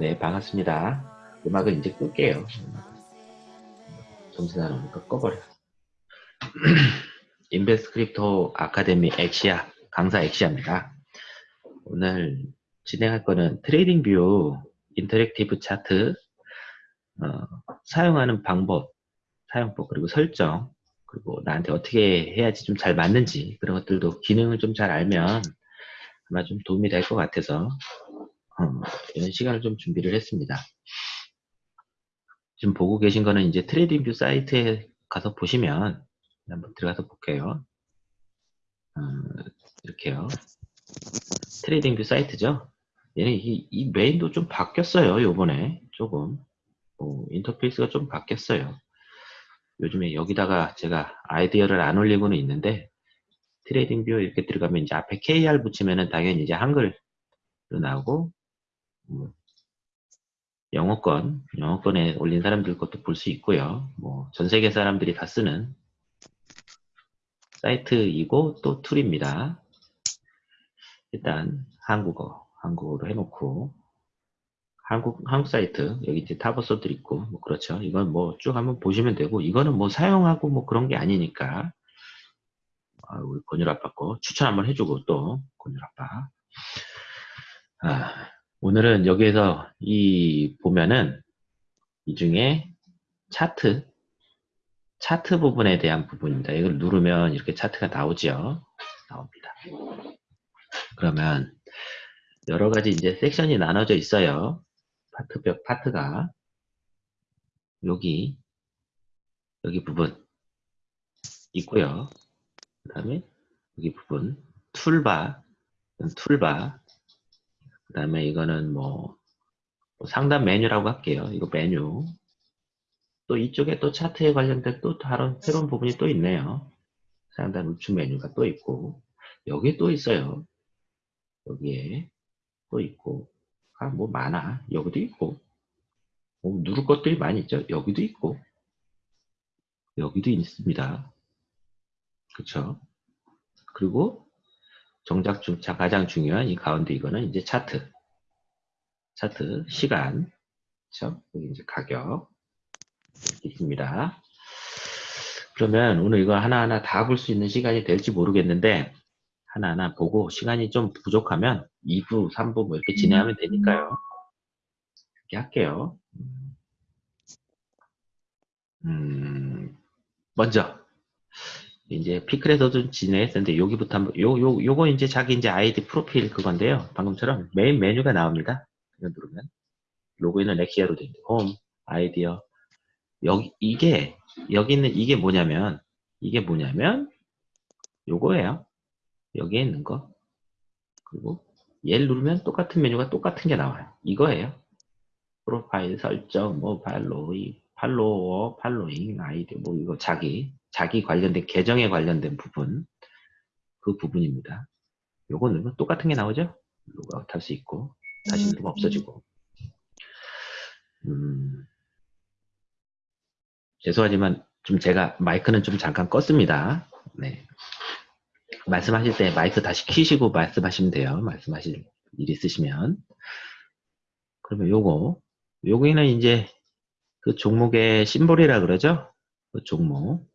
네, 반갑습니다. 음악을 이제 끌게요. 정신 사나우니까 꺼버려. 인베스트 크립토 아카데미 엑시아, 강사 엑시아입니다. 오늘 진행할 거는 TradingView interactive 차트 어, 사용하는 방법, 사용법 그리고 설정 그리고 나한테 어떻게 해야지 좀 잘 맞는지 그런 것들도 기능을 좀 잘 알면 아마 좀 도움이 될 것 같아서 어, 이런 시간을 좀 준비를 했습니다. 지금 보고 계신 거는 이제 TradingView 사이트에 가서 보시면 한번 들어가서 볼게요. 어, 이렇게요. TradingView 사이트죠. 얘는 이, 이 메인도 좀 바뀌었어요. 요번에 조금 어, 인터페이스가 좀 바뀌었어요. 요즘에 여기다가 제가 아이디어를 안 올리고는 있는데 TradingView 이렇게 들어가면 이제 앞에 KR 붙이면은 당연히 이제 한글로 나오고 뭐 영어권, 영어권에 올린 사람들 것도 볼 수 있고요. 뭐 전 세계 사람들이 다 쓰는 사이트이고 또 툴입니다. 일단 한국어, 한국어로 해놓고 한국 한국 사이트 여기 이제 타버서들 있고 뭐 그렇죠. 이건 뭐 쭉 한번 보시면 되고 이거는 뭐 사용하고 뭐 그런 게 아니니까 아, 우리 권율 아빠 거 추천 한번 해주고 또 권율 아빠. 아, 오늘은 여기에서 이 보면은 이 중에 차트 차트 부분에 대한 부분입니다. 이걸 누르면 이렇게 차트가 나오죠. 나옵니다. 그러면 여러 가지 이제 섹션이 나눠져 있어요. 파트벽 파트가 여기 여기 부분 있고요. 그 다음에 여기 부분 툴바 툴바 그 다음에 이거는 뭐, 뭐 상단 메뉴라고 할게요. 이거 메뉴. 또 이쪽에 또 차트에 관련된 또 다른 새로운 부분이 또 있네요. 상단 우측 메뉴가 또 있고 여기에 또 있어요. 여기에 또 있고 아, 뭐 많아. 여기도 있고 뭐 누를 것들이 많이 있죠. 여기도 있고 여기도 있습니다. 그쵸? 그리고 정작 중, 가장 중요한 이 가운데 이거는 이제 차트. 차트, 시간. 여기 이제 가격. 있습니다. 그러면 오늘 이거 하나하나 다 볼 수 있는 시간이 될지 모르겠는데, 하나하나 보고 시간이 좀 부족하면 2부, 3부 뭐 이렇게 진행하면 되니까요. 이렇게 할게요. 음, 먼저 이제 피클에서도 진행했었는데 여기부터 한번 요 요 요거 이제 자기 이제 아이디 프로필 그건데요. 방금처럼 메인 메뉴가 나옵니다. 이거 누르면 로그인은 렉시아로 되어 있는데 홈 아이디어 여기 이게 여기 있는 이게 뭐냐면 이게 뭐냐면 요거예요. 여기에 있는 거 그리고 얘를 누르면 똑같은 메뉴가 똑같은 게 나와요. 이거예요. 프로파일 설정 뭐 팔로이 follower following 아이디 뭐 이거 자기 자기 관련된 계정에 관련된 부분 그 부분입니다. 요거는 똑같은 게 나오죠? 로그아웃 할 수 있고 다시 누르면 없어지고 음, 죄송하지만 좀 제가 마이크는 좀 잠깐 껐습니다. 네. 말씀하실 때 마이크 다시 키시고 말씀하시면 돼요. 말씀하실 일 있으시면 그러면 요거 요거는 이제 그 종목의 심볼이라 그러죠? 그 종목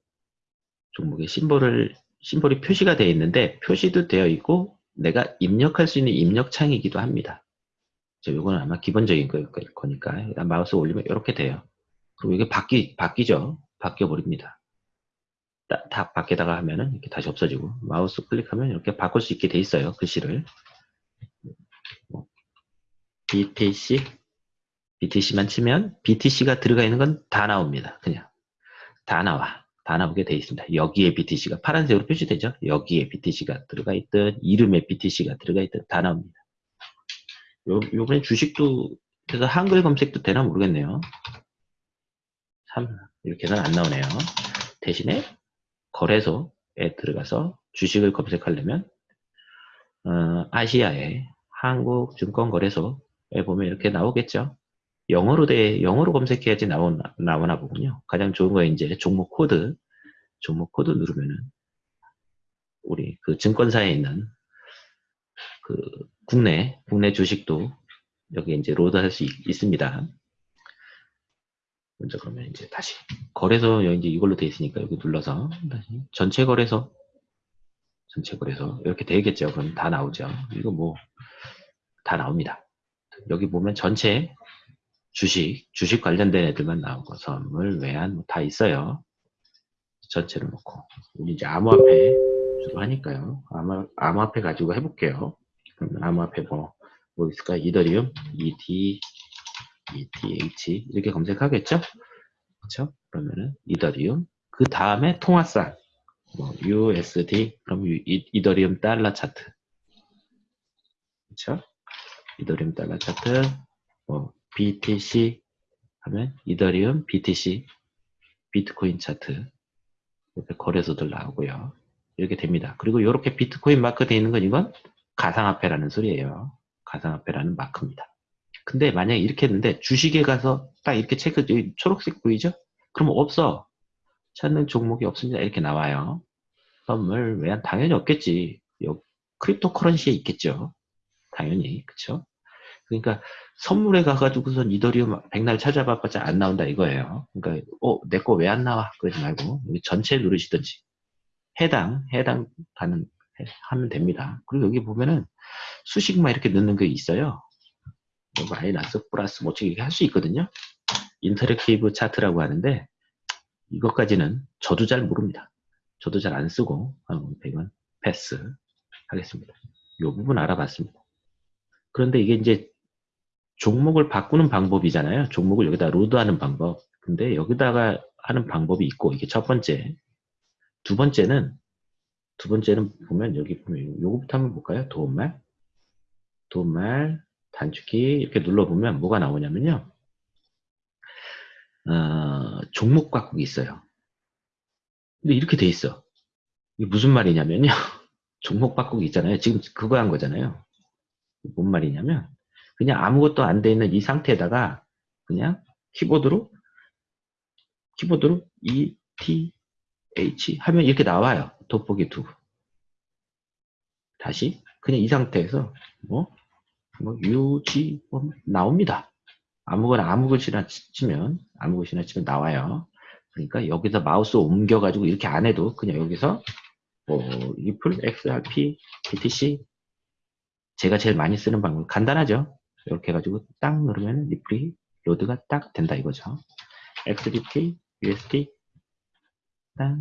종목에 심볼을 심볼이 표시가 되어 있는데 표시도 되어 있고 내가 입력할 수 있는 입력창이기도 합니다. 이거는 아마 기본적인 거니까 일단 마우스 올리면 이렇게 돼요. 그리고 이게 바뀌 바뀌죠. 바뀌어 버립니다. 다, 다 밖에다가 하면은 이렇게 다시 없어지고 마우스 클릭하면 이렇게 바꿀 수 있게 돼 있어요. 글씨를 BTC BTC만 치면 BTC가 들어가 있는 건 다 나옵니다. 그냥 다 나와. 다 나오게 되어 있습니다. 여기에 BTC가 파란색으로 표시되죠. 여기에 BTC가 들어가 있든 이름에 BTC가 들어가 있든 다 나옵니다. 요, 요번에 주식도 그래서 한글 검색도 되나 모르겠네요. 참 이렇게는 안 나오네요. 대신에 거래소에 들어가서 주식을 검색하려면 어, 아시아의 한국증권거래소에 보면 이렇게 나오겠죠. 영어로 돼, 영어로 검색해야지 나오나, 나오나 보군요. 가장 좋은 거 이제 종목 코드, 종목 코드 누르면은, 우리 그 증권사에 있는 그 국내, 국내 주식도 여기 이제 load 할 수 있습니다. 먼저 그러면 이제 다시 거래소 여기 이제 이걸로 돼 있으니까 여기 눌러서 다시 전체 거래소 전체 거래소 이렇게 되겠죠. 그럼 다 나오죠. 이거 뭐 다 나옵니다. 여기 보면 전체 주식 주식 관련된 애들만 나온 거 선물 외환 뭐 다 있어요. 전체를 놓고 우리 이제 암호화폐 주로 하니까요. 암호, 암호화폐 가지고 해볼게요. 그러면 암호화폐 뭐, 뭐 있을까? 이더리움, ET, ETH 이렇게 검색하겠죠? 그렇죠? 그러면은 이더리움 그 다음에 통화상 뭐 USD 그럼 이, 이더리움 달러 차트 그렇죠? 이더리움 달러 차트 뭐 BTC 하면 이더리움 BTC 비트코인 차트 이렇게 거래소들 나오고요. 이렇게 됩니다. 그리고 이렇게 비트코인 마크 되어 있는 건 이건 가상화폐라는 소리예요. 가상화폐라는 마크입니다. 근데 만약에 이렇게 했는데 주식에 가서 딱 이렇게 체크 초록색 보이죠? 그러면 없어. 찾는 종목이 없습니다. 이렇게 나와요. 선물 외환 당연히 없겠지. 요 cryptocurrency에 있겠죠. 당연히 그쵸? 그러니까 선물에 가가지고선 이더리움 백날 찾아봐봤자 안 나온다 이거예요. 그러니까 어 내 거 왜 안 나와 그러지 말고 여기 전체 누르시든지 해당 해당 칸을 하면 됩니다. 그리고 여기 보면은 수식만 이렇게 넣는 게 있어요. 뭐 마이너스 플러스 뭐 어떻게 할 수 있거든요. interactive chart라고 하는데 이것까지는 저도 잘 모릅니다. 저도 잘 안 쓰고 100원 패스 하겠습니다. 이 부분 알아봤습니다. 그런데 이게 이제 종목을 바꾸는 방법이잖아요. 종목을 여기다 로드하는 방법. 근데 여기다가 하는 방법이 있고 이게 첫 번째. 두 번째는 두 번째는 보면 여기 보면 요거부터 한번 볼까요? 도움말 도움말 단축키 이렇게 눌러보면 뭐가 나오냐면요. 어, 종목 바꾸기 있어요. 근데 이렇게 돼 있어. 이게 무슨 말이냐면요. 종목 바꾸기 있잖아요. 지금 그거 한 거잖아요. 뭔 말이냐면 그냥 아무것도 안 돼 있는 이 상태에다가 그냥 키보드로 키보드로 E, T, H 하면 이렇게 나와요. 돋보기 두. 다시 그냥 이 상태에서 뭐, 뭐 U, G 뭐 나옵니다. 아무거나 아무 글씨나 치면 아무 글씨나 치면 나와요. 그러니까 여기서 마우스 옮겨가지고 이렇게 안 해도 그냥 여기서 뭐 리플, XRP, BTC 제가 제일 많이 쓰는 방법 간단하죠. 이렇게 해가지고 딱 누르면 리플이 load가 딱 된다 이거죠. XBT, USD 딱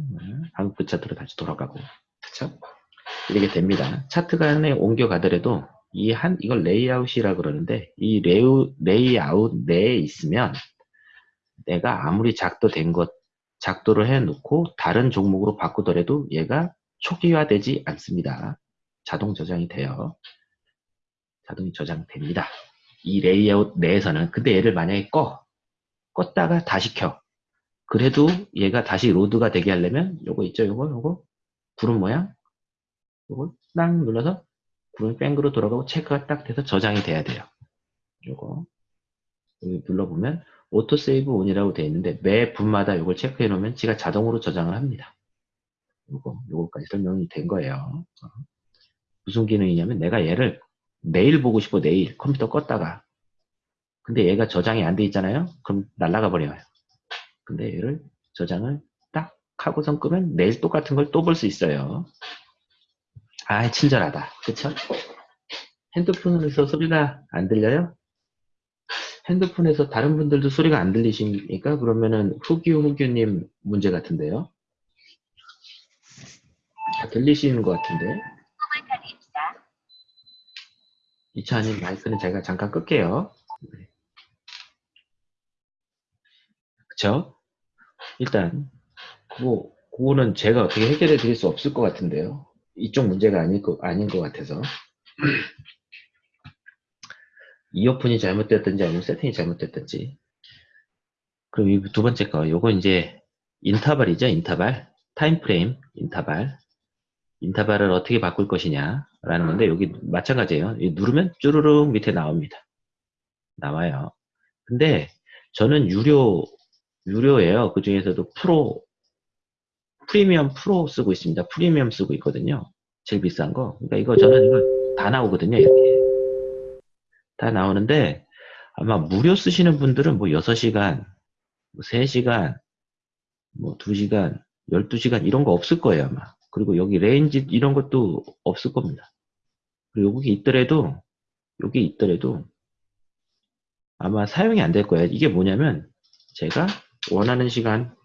한국 차트로 다시 돌아가고 그쵸? 이렇게 됩니다. 차트 간에 옮겨가더라도 이 한 이걸 레이아웃이라 그러는데 이 레우, 레이아웃 내에 있으면 내가 아무리 작도된 것 작도를 해 놓고 다른 종목으로 바꾸더라도 얘가 초기화되지 않습니다. 자동 저장이 돼요. 자동이 저장됩니다. 이 레이아웃 내에서는 근데 얘를 만약에 꺼 껐다가 다시 켜. 그래도 얘가 다시 load가 되게 하려면 요거 있죠? 요거? 요거? 구름 모양? 요걸 딱 눌러서 구름이 뺑그르 돌아가고 체크가 딱 돼서 저장이 돼야 돼요. 요거. 여기 눌러보면 auto save on이라고 되어 있는데 매 분마다 요걸 체크해 놓으면 지가 자동으로 저장을 합니다. 요거 요거까지 설명이 된 거예요. 무슨 기능이냐면 내가 얘를 내일 보고 싶어 내일. 컴퓨터 껐다가. 근데 얘가 저장이 안 돼 있잖아요? 그럼 날라가 버려요. 근데 얘를 저장을 딱 하고선 끄면 내일 똑같은 걸 또 볼 수 있어요. 아 친절하다. 그쵸? 핸드폰에서 소리가 안 들려요? 핸드폰에서 다른 분들도 소리가 안 들리십니까? 그러면은 후규 후규님 문제 같은데요? 다 들리시는 것 같은데 이차님 마이크는 제가 잠깐 끌게요. 그쵸? 일단, 뭐, 그거는 제가 어떻게 해결해 드릴 수 없을 것 같은데요. 이쪽 문제가 아닐 거, 아닌 것 같아서. 이어폰이 잘못됐든지 아니면 세팅이 잘못됐든지. 이 두 번째 거, 요거 이제 인터벌이죠, 인터벌. time frame, 인터벌. 인터벌을 어떻게 바꿀 것이냐 라는 건데 여기 마찬가지예요. 누르면 쭈르륵 밑에 나옵니다. 나와요. 근데 저는 유료 유료예요. 그 중에서도 프로 프리미엄 프로 쓰고 있습니다. 프리미엄 쓰고 있거든요. 제일 비싼 거. 그러니까 이거 저는 이거 다 나오거든요 이렇게. 다 나오는데 아마 무료 쓰시는 분들은 뭐 6시간, 뭐 3시간, 뭐 2시간, 12시간 이런 거 없을 거예요, 아마. 그리고 여기 range 이런 것도 없을 겁니다. 그리고 여기 있더라도, 여기 있더라도 아마 사용이 안 될 거예요. 이게 뭐냐면 제가 원하는 시간,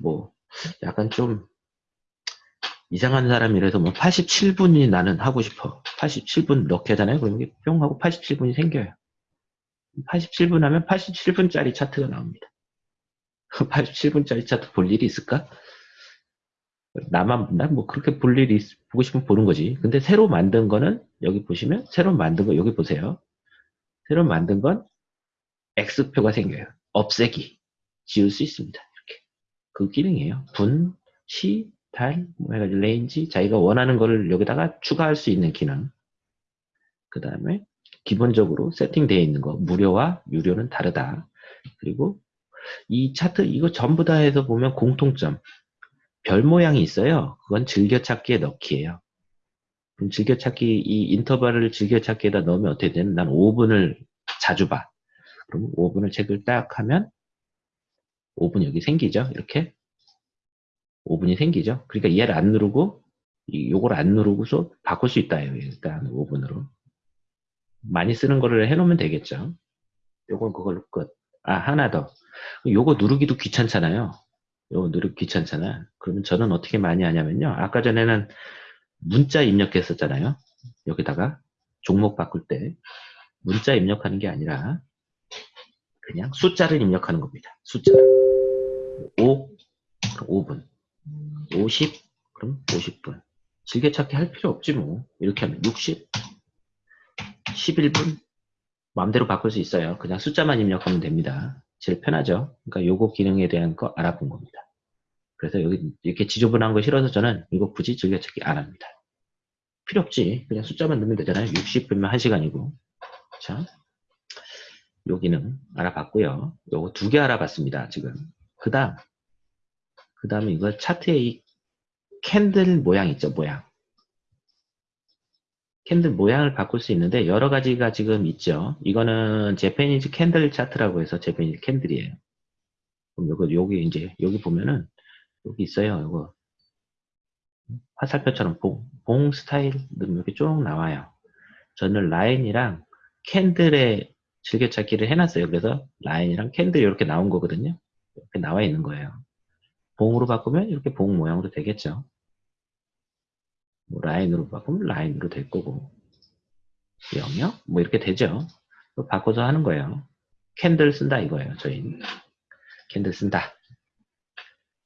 뭐 약간 좀 이상한 사람이라서 뭐 87분이 나는 하고 싶어. 87분 넣게 하잖아요. 그러면 이게 뿅 하고 87분이 생겨요. 87분 하면 87분짜리 차트가 나옵니다. 87분짜리 차트 볼 일이 있을까? 나만, 난뭐 그렇게 볼 일이, 있, 보고 싶으면 보는 거지. 근데 새로 만든 거는 여기 보시면, 새로 만든 거 여기 보세요. 새로 만든 건 X표가 생겨요. 없애기. 지울 수 있습니다. 이렇게. 그 기능이에요. 분, 시, 달, 뭐 range, 자기가 원하는 거를 여기다가 추가할 수 있는 기능. 그 다음에 기본적으로 세팅되어 있는 거, 무료와 유료는 다르다. 그리고 이 차트, 이거 전부 다 해서 보면 공통점. 별 모양이 있어요. 그건 즐겨찾기에 넣기예요. 그럼 즐겨찾기, 이 인터벌을 즐겨찾기에다 넣으면 어떻게 되는? 난 5분을 자주 봐. 그럼 5분을 책을 딱 하면 5분 여기 생기죠. 이렇게 5분이 생기죠. 그러니까 얘를 안 누르고 요걸 안 누르고서 바꿀 수 있다예요. 일단 5분으로. 많이 쓰는 거를 해놓으면 되겠죠. 요건 그걸로 끝. 아 하나 더. 요거 누르기도 귀찮잖아요. 누르기 귀찮잖아. 그러면 저는 어떻게 많이 하냐면요. 아까 전에는 문자 입력했었잖아요. 여기다가 종목 바꿀 때 문자 입력하는 게 아니라 그냥 숫자를 입력하는 겁니다. 숫자. 5, 5분. 50, 그럼 50분. 즐겨찾기 할 필요 없지 뭐. 이렇게 하면 60, 11분. 마음대로 바꿀 수 있어요. 그냥 숫자만 입력하면 됩니다. 제일 편하죠. 그러니까 요거 기능에 대한 거 알아본 겁니다. 그래서 여기 이렇게 지저분한 거 싫어서 저는 이거 굳이 즐겨찾기 안 합니다. 필요 없지. 그냥 숫자만 넣으면 되잖아요. 60분이면 1시간이고. 자, 여기는 알아봤고요. 요거 두 개 알아봤습니다. 지금. 그 다음, 그 다음에 이거 차트에 이 캔들 모양 있죠. 모양. candle 모양을 바꿀 수 있는데 여러 가지가 지금 있죠. 이거는 Japanese candle 차트라고 해서 Japanese candle이에요. 그럼 요거 여기 이제 여기 보면은 여기 있어요. 이거 화살표처럼 봉, 봉 스타일 이렇게 쭉 나와요. 저는 라인이랑 candle의 즐겨찾기를 해놨어요. 그래서 라인이랑 candle 이렇게 나온 거거든요. 이렇게 나와 있는 거예요. 봉으로 바꾸면 이렇게 봉 모양으로 되겠죠. 뭐 라인으로 바꾸면 라인으로 될 거고 영역 뭐 이렇게 되죠. 바꿔서 하는 거예요. candle 쓴다 이거예요. 저희 candle 쓴다.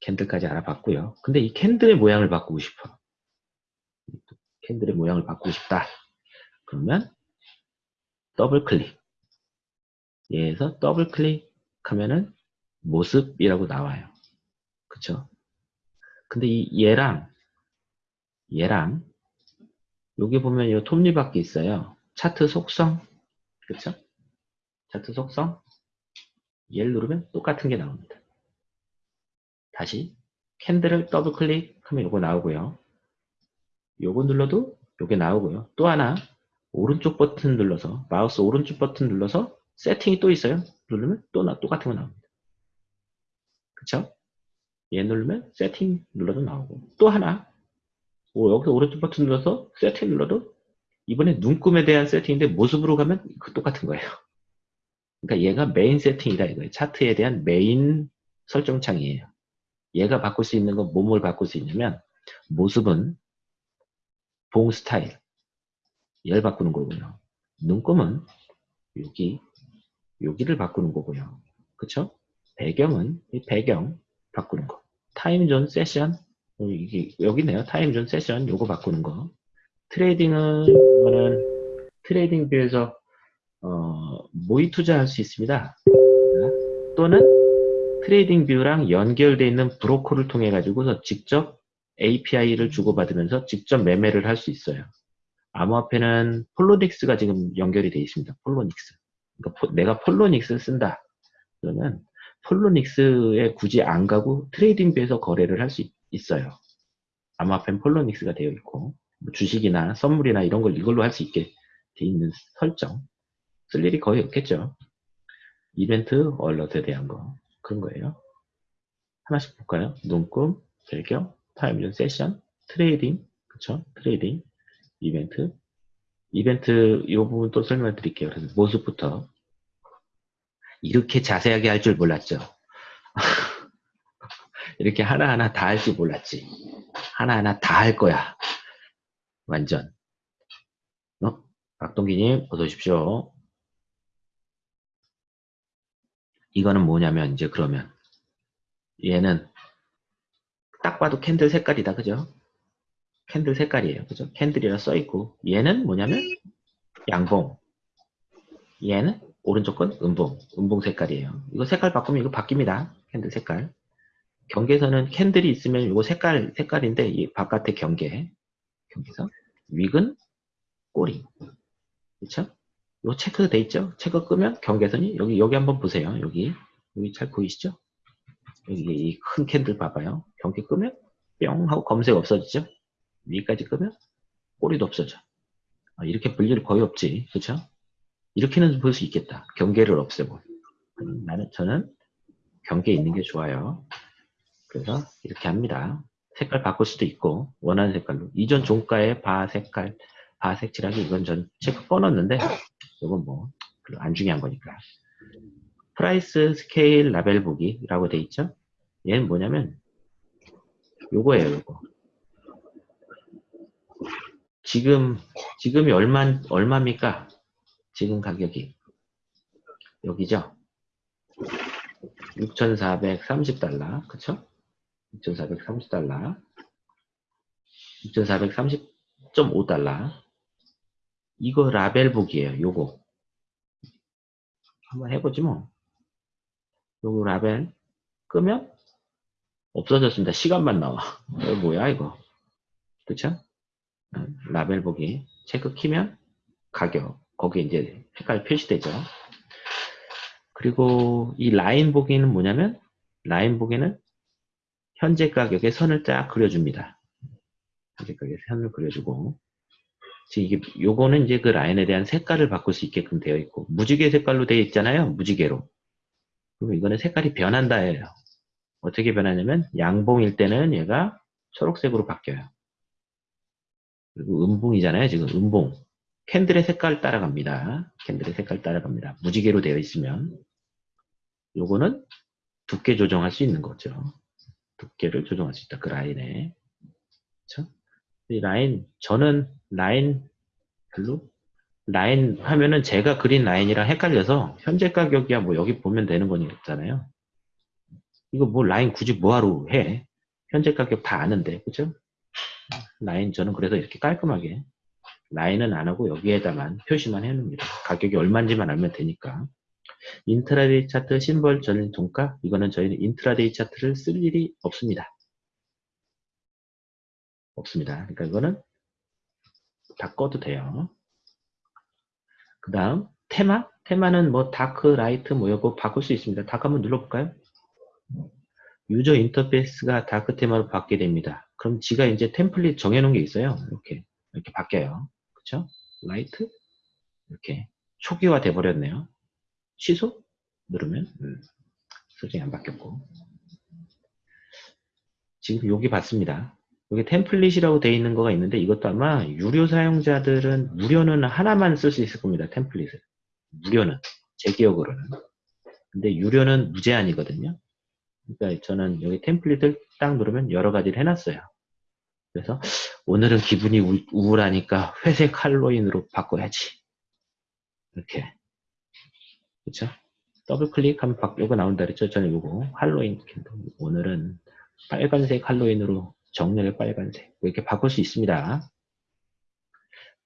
candle까지 알아봤고요. 근데 이 candle의 모양을 바꾸고 싶어. candle의 모양을 바꾸고 싶다. 그러면 더블 클릭. 얘에서 더블 클릭하면은 모습이라고 나와요. 그쵸? 근데 이 얘랑 얘랑 여기 보면 이 톱니바퀴 있어요. 차트 속성 그쵸? 차트 속성 얘를 누르면 똑같은 게 나옵니다. 다시 candle을 더블 클릭하면 이거 나오고요. 요거 눌러도 요게 나오고요. 또 하나 오른쪽 버튼 눌러서 마우스 오른쪽 버튼 눌러서 세팅이 또 있어요. 누르면 또 나, 똑같은 거 나옵니다. 그쵸? 얘 누르면 세팅 눌러도 나오고 또 하나 오, 여기서 오른쪽 버튼 눌러서 세팅 눌러도 이번에 눈금에 대한 세팅인데 모습으로 가면 그 똑같은 거예요. 그러니까 얘가 메인 세팅이다 이거예요. 차트에 대한 메인 설정창이에요. 얘가 바꿀 수 있는 건 뭘 바꿀 수 있냐면 모습은 봉 스타일 얘를 바꾸는 거고요. 눈금은 여기 여기를 바꾸는 거고요. 그쵸? 배경은 이 배경 바꾸는 거. time zone session 어, 이게 여기네요. time zone session 요거 바꾸는 거. trading은 이거는 TradingView에서 어, 모의 투자할 수 있습니다. 또는 TradingView랑 연결되어 있는 브로커를 통해 가지고서 직접 API를 주고받으면서 직접 매매를 할 수 있어요. 암호화폐는 Poloniex가 지금 연결이 되어 있습니다. Poloniex. 그러니까 내가 Poloniex를 쓴다. 그러면 Poloniex에 굳이 안 가고 TradingView에서 거래를 할 수 있 어요. 암호화폐는 Poloniex가 되어 있고 뭐 주식이나 선물이나 이런 걸 이걸로 할 수 있게 돼 있는 설정 쓸 일이 거의 없겠죠. 이벤트 얼럿에 대한 거 그런 거예요. 하나씩 볼까요? 눈금, 배경, time zone session, trading, 그쵸? trading, 이벤트, 이벤트 이 부분 또 설명을 드릴게요. 그래서 모습부터 이렇게 자세하게 할 줄 몰랐죠. 이렇게 하나하나 다 할 줄 몰랐지. 하나하나 다 할 거야. 완전. 어? 박동기님, 어서 오십시오. 이거는 뭐냐면, 이제 그러면, 얘는 딱 봐도 candle 색깔이다. 그죠? candle 색깔이에요. 그죠? candle이라 써있고, 얘는 뭐냐면, 양봉. 얘는 오른쪽 건 음봉. 음봉 색깔이에요. 이거 색깔 바꾸면 이거 바뀝니다. candle 색깔. 경계선은 candle이 있으면 이거 색깔, 색깔인데, 이 바깥의 경계. 경계선. wick은 꼬리. 그쵸? 요 체크 돼 있죠? 체크 끄면 경계선이 여기, 여기 한번 보세요. 여기. 여기 잘 보이시죠? 여기 이 큰 candle 봐봐요. 경계 끄면 뿅 하고 경계선 없어지죠? wick까지 끄면 꼬리도 없어져. 아, 이렇게 볼일 거의 없지. 그쵸? 이렇게는 볼 수 있겠다. 경계를 없애고. 음, 나는, 저는 경계 있는 게 좋아요. 그래서 이렇게 합니다. 색깔 바꿀 수도 있고, 원하는 색깔로. 이전 종가의 바 색깔, 바 색칠하기 이건 전 체크 꺼놨는데, 이건 뭐, 안 중요한 거니까. price scale 라벨 보기라고 돼 있죠? 얘는 뭐냐면, 요거예요, 요거. 지금, 지금이 얼마, 얼마입니까? 지금 가격이. 여기죠? 6,430달러. 그쵸? 6,430달러. 6,430.5달러. 이거 라벨 보기예요. 요거. 한번 해보지 뭐. 요거 라벨 끄면 없어졌습니다. 시간만 나와. 이거 뭐야 이거. 그쵸? 라벨 보기. 체크 키면 가격. 거기에 이제 색깔 표시되죠. 그리고 이 라인 보기는 뭐냐면 라인 보기는 현재 가격의 선을 쫙 그려줍니다. 현재 가격의 선을 그려주고 지금 이게 요거는 이제 그 라인에 대한 색깔을 바꿀 수 있게끔 되어 있고 무지개 색깔로 되어 있잖아요. 무지개로. 그리고 이거는 색깔이 변한다예요. 어떻게 변하냐면 양봉일 때는 얘가 초록색으로 바뀌어요. 그리고 음봉이잖아요. 지금 음봉. 캔들의 색깔 따라갑니다. 캔들의 색깔 따라갑니다. 무지개로 되어 있으면 요거는 두께 조정할 수 있는 거죠. 두께를 조정할 수 있다. 그 라인에. 그쵸? 이 라인, 저는 라인 별로 라인 하면은 제가 그린 라인이랑 헷갈려서 현재 가격이야 뭐 여기 보면 되는 거니까잖아요. 이거 뭐 라인 굳이 뭐하러 해? 현재 가격 다 아는데 그죠? 라인 저는 그래서 이렇게 깔끔하게 라인은 안 하고 여기에다만 표시만 해놓습니다. 가격이 얼마인지만 알면 되니까. intraday 차트 심벌 전일 종가 이거는 저희는 인트라데이 차트를 쓸 일이 없습니다. 없습니다. 그러니까 이거는 다 꺼도 돼요. 그 다음 테마 테마는 뭐 dark light 뭐 이거 바꿀 수 있습니다. dark 한번 눌러볼까요? user interface가 dark 테마로 바뀌게 됩니다. 그럼 지가 이제 템플릿 정해놓은 게 있어요. 이렇게 이렇게 바뀌어요. 그쵸? 라이트 이렇게 초기화 돼 버렸네요. 취소 누르면 음, 설정이 안 바뀌었고 지금 여기 봤습니다. 여기 템플릿이라고 되어 있는 거가 있는데 이것도 아마 유료 사용자들은 무료는 하나만 쓸 수 있을 겁니다. 템플릿을 무료는 제 기억으로는 근데 유료는 무제한이거든요. 그러니까 저는 여기 템플릿을 딱 누르면 여러 가지를 해놨어요. 그래서 오늘은 기분이 우울하니까 회색 할로윈으로 바꿔야지. 이렇게. 그쵸? 더블 클릭하면 바, 요거 나온다 그랬죠? 저는 요거 할로윈 오늘은 빨간색 할로윈으로 정렬 빨간색 뭐 이렇게 바꿀 수 있습니다.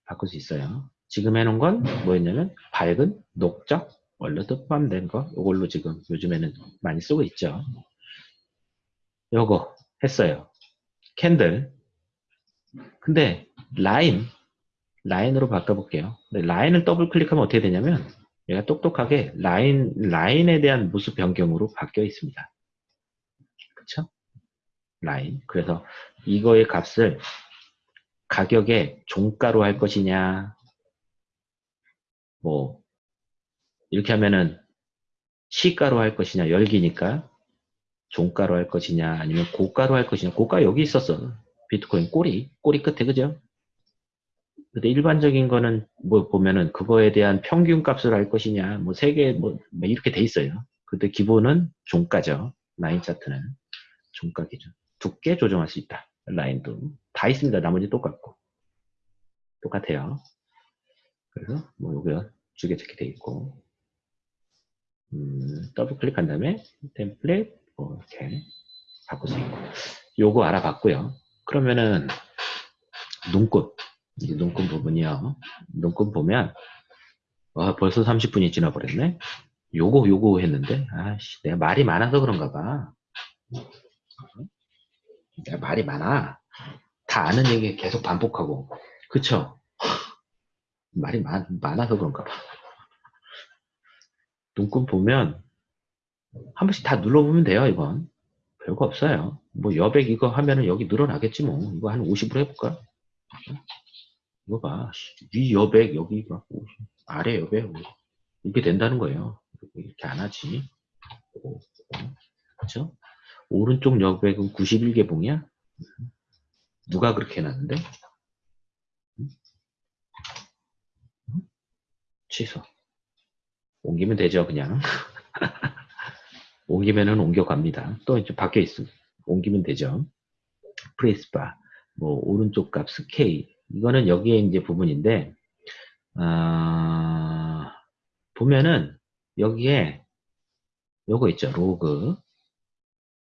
바꿀 수 있어요. 지금 해놓은 건 뭐였냐면 밝은 녹적 원래도 포함된 거 이걸로 지금 요즘에는 많이 쓰고 있죠. 요거 했어요. candle 근데 라인 라인으로 바꿔볼게요. 라인을 더블 클릭하면 어떻게 되냐면 얘가 똑똑하게 라인 라인에 대한 모습 변경으로 바뀌어 있습니다. 그쵸? 라인. 그래서 이거의 값을 가격에 종가로 할 것이냐 뭐 이렇게 하면은 시가로 할 것이냐 열기니까 종가로 할 것이냐 아니면 고가로 할 것이냐 고가 여기 있었어 비트코인 꼬리 꼬리 끝에 그죠 근데 일반적인 거는 뭐 보면은 그거에 대한 평균 값을 할 것이냐 뭐 세개 뭐, 뭐 이렇게 돼 있어요. 근데 기본은 종가죠. 라인 차트는 종가 기준. 두께 조정할 수 있다. 라인도. 다 있습니다. 나머지 똑같고. 똑같아요. 그래서 뭐 요거 두개 이렇게 돼 있고. 음, 더블 클릭한 다음에 템플릿 뭐 이렇게 바꿀 수 있고. 요거 알아봤고요. 그러면은 눈꽃 이 눈꽃 부분이요. 눈꽃 보면 와 벌써 30분이 지나버렸네. 요거 요거 했는데 아씨 내가 말이 많아서 그런가 봐. 내가 말이 많아. 다 아는 얘기 계속 반복하고. 그쵸? 말이 많, 많아서 그런가 봐. 눈금 보면 한 번씩 다 눌러보면 돼요 이건. 별거 없어요. 뭐 여백 이거 하면은 여기 늘어나겠지 뭐. 이거 한 50으로 해볼까 이거 봐 위 여백 여기 막 50, 아래 여백 이렇게 된다는 거예요. 이렇게 안 하지. 그렇죠 오른쪽 여백은 91개봉이야? 누가 그렇게 해놨는데? 취소. 옮기면 되죠 그냥. 옮기면은 옮겨갑니다. 또 이제 밖에 있으면 옮기면 되죠. 프레스바 뭐 오른쪽 값 스케일 이거는 여기에 이제 부분인데 아, 보면은 여기에 요거 있죠 로그.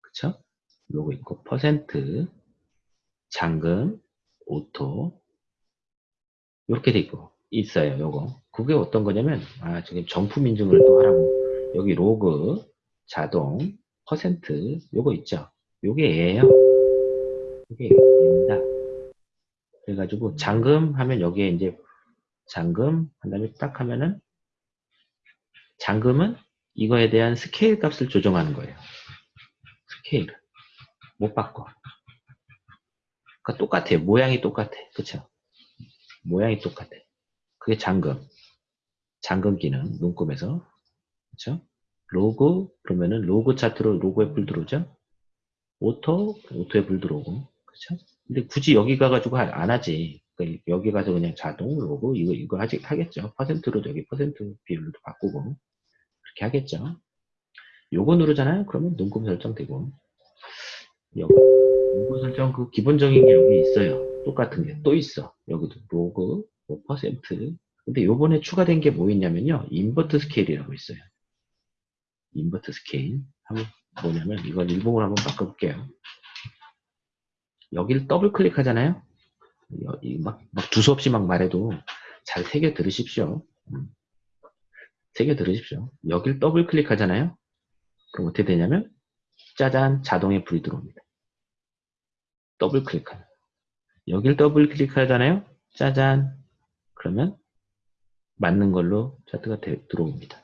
그쵸? 로그 있고 퍼센트 잠금 auto. 이렇게 돼 있고 있어요 요거. 그게 어떤 거냐면 아 지금 정품 인증을 또 하라고. 여기 로그 자동 퍼센트 요거 있죠? 요게 얘예요. 요게 얘입니다 그래가지고 잠금 하면 여기에 이제 잠금 한 다음에 딱 하면은 잠금은 이거에 대한 스케일 값을 조정하는 거예요. 스케일. 못 바꿔. 그러니까 똑같아요. 모양이 똑같아. 그쵸? 모양이 똑같아. 그게 잠금. 잠금 기능 눈금에서. 그렇죠? 로그 그러면은 로그 차트로 로그에 불 들어오죠? auto auto에 불 들어오고 그렇죠? 근데 굳이 여기 가가지고 안 하지 그러니까 여기 가서 그냥 자동 로그 이거 이거 하지 하겠죠 퍼센트로 여기 퍼센트 비율도 바꾸고 그렇게 하겠죠 요거 누르잖아요 그러면 눈금 설정되고 여기 눈금 설정 그 기본적인 게 여기 있어요 똑같은 게 또 있어 여기도 로그 뭐 퍼센트 근데 요번에 추가된 게 뭐 있냐면요. invert scale이라고 있어요. invert scale. 한번 뭐냐면 이걸 일봉으로 한번 바꿔볼게요. 여기를 더블 클릭하잖아요. 막, 막 두서없이 막 말해도 잘 새겨 들으십시오. 음. 새겨 들으십시오. 여기를 더블 클릭하잖아요. 그럼 어떻게 되냐면 짜잔 자동에 불이 들어옵니다. 더블 클릭하면 여기를 더블 클릭하잖아요. 짜잔 그러면 맞는 걸로 차트가 되, 들어옵니다.